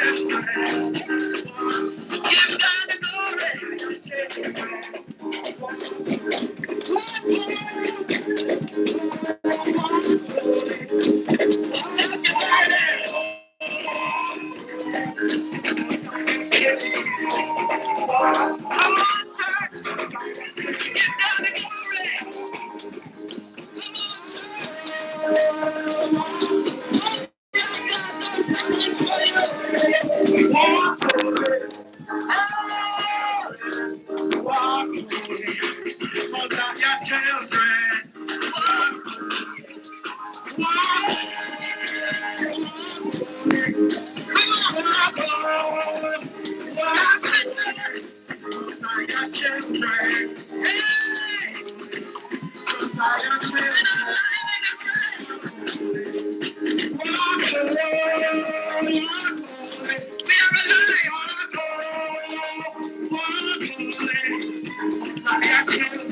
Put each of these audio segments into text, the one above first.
Yeah.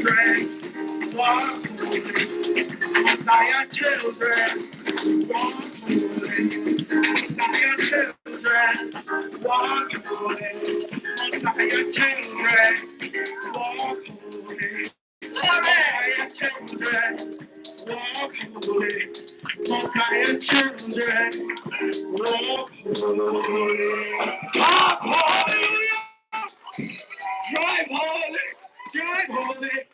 children, walk holy. Zion children, walk holy. Zion children, walk holy. Zion children, walk holy. Zion children, walk holy. Zion children, walk holy. Drive holy. Drive holy.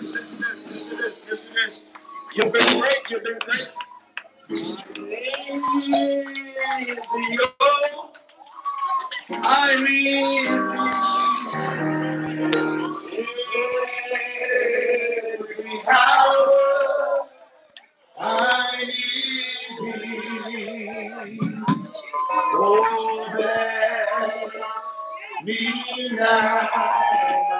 this, this. You've been great, you've been great. I need you. I need you. Every hour I need you. Oh, bless me now.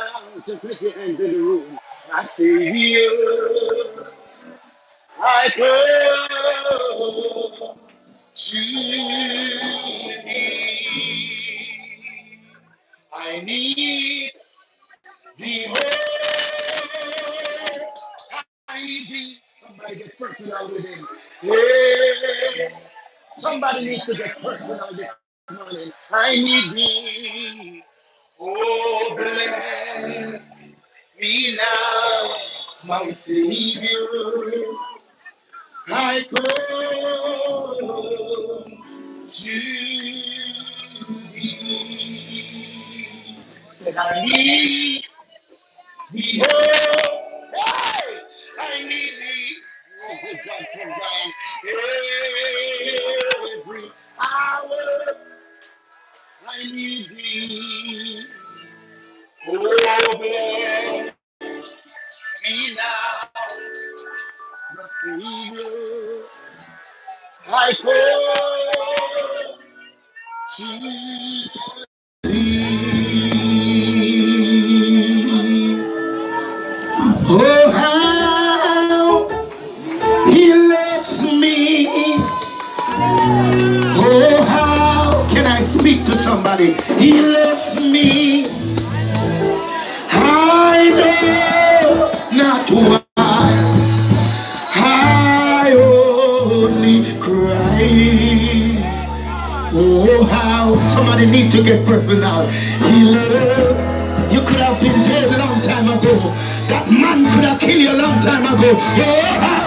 me now. Just lift your hands in the room. I say, here I come to thee. I need the Oh, I need thee. Somebody get personal with him. Yeah. Somebody needs to get personal this morning. I need thee. Oh, bless me now, my Savior. I come to thee. Said I need. Oh, how he loves me. Oh, how can I speak to somebody? He loves me. I know not why. I only cry. Oh, how somebody need to get personal. He loves. You could have been dead a long time ago. That man long time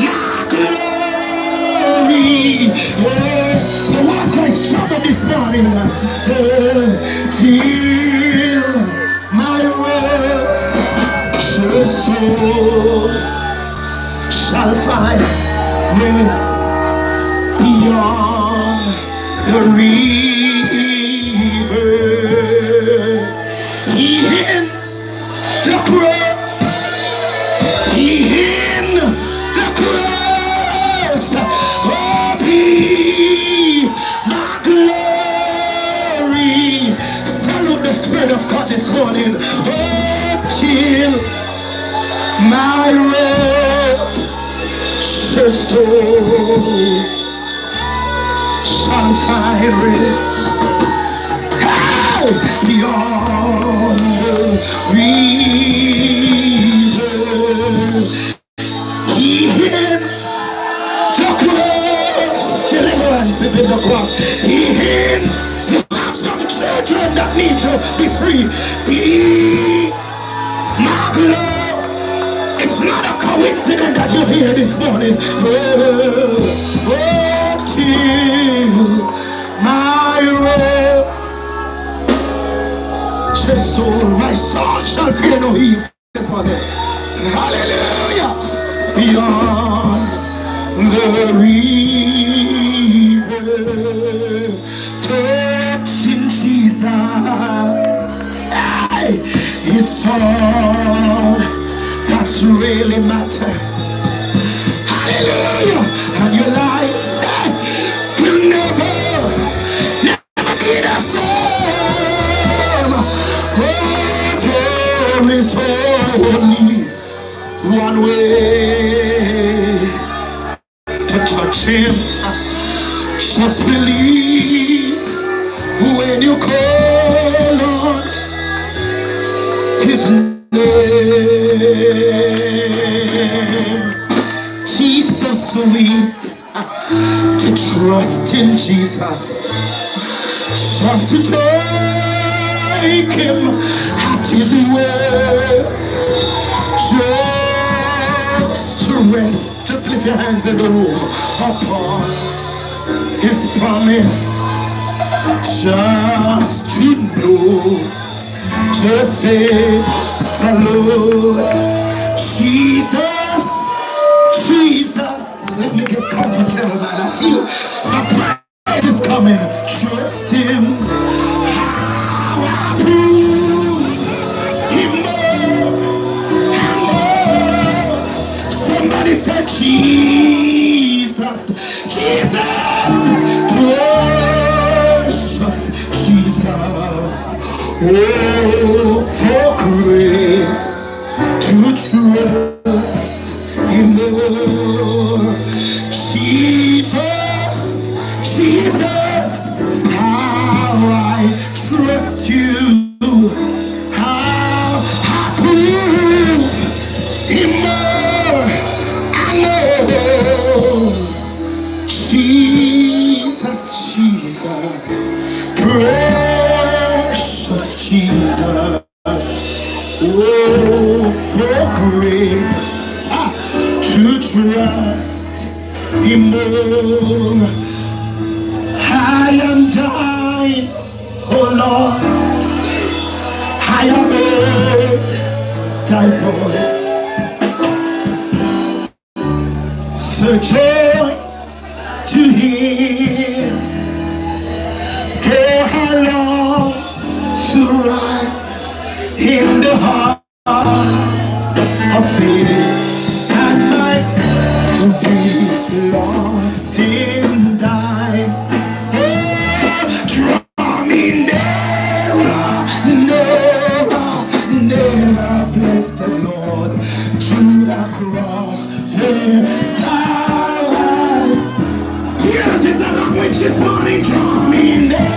my glory. What I my world. Shall find grace this morning. Oh, till my righteous soul shall find rest beyond the river. He hid the cross. Deliverance is in the cross. Children that need to be free. Be my glory. It's not a coincidence that you're here this morning. Oh, oh, till my righteous soul, my soul shall fear no evil. Hallelujah. Beyond the river. It's all that's really matter. Hallelujah. And your life hey, will never, never be the same. Oh, there is only one way. need to trust in Jesus. just to take him at his word. Just to rest. Just lift your hands in the room upon his promise. Just to know. Just say, Hello, Jesus. Let me get comfortable, everybody. I feel my friend is coming. Trust him. Him more and more. Somebody said, Jesus, Jesus, precious Jesus. Oh, for grace to trust. searching to hear. For how long to rise in the heart? said, money drunk me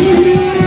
Música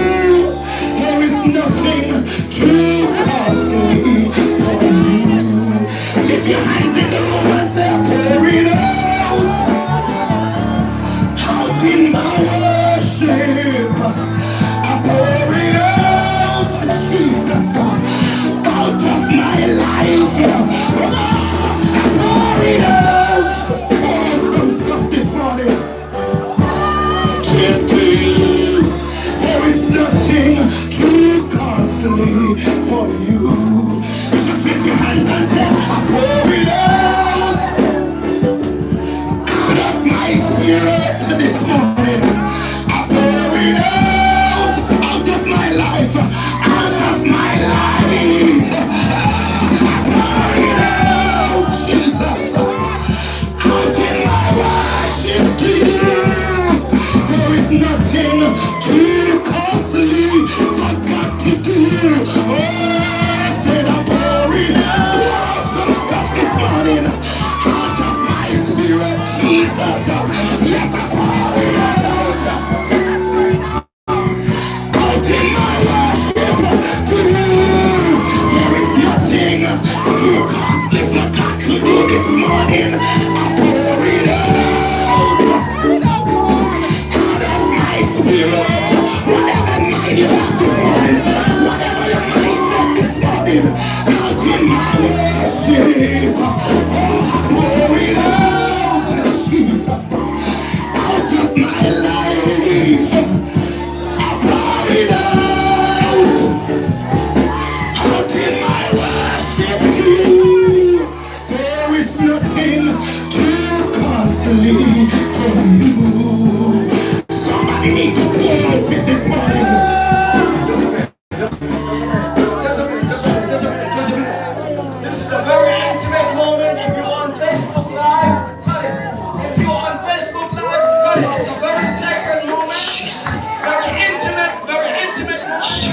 Jesus, let the power